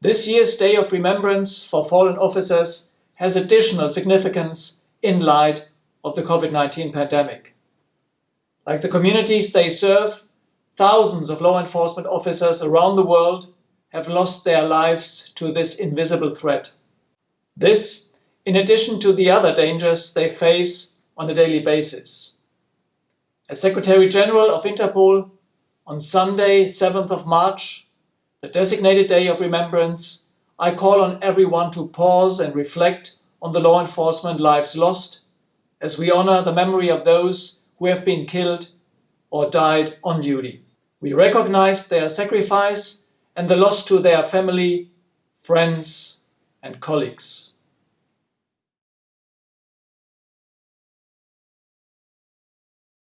This year's Day of Remembrance for Fallen Officers has additional significance in light of the COVID-19 pandemic. Like the communities they serve, thousands of law enforcement officers around the world have lost their lives to this invisible threat. This, in addition to the other dangers they face on a daily basis. As Secretary General of Interpol, on Sunday, 7th of March, the designated day of remembrance, I call on everyone to pause and reflect on the law enforcement lives lost as we honor the memory of those who have been killed or died on duty. We recognize their sacrifice and the loss to their family, friends and colleagues.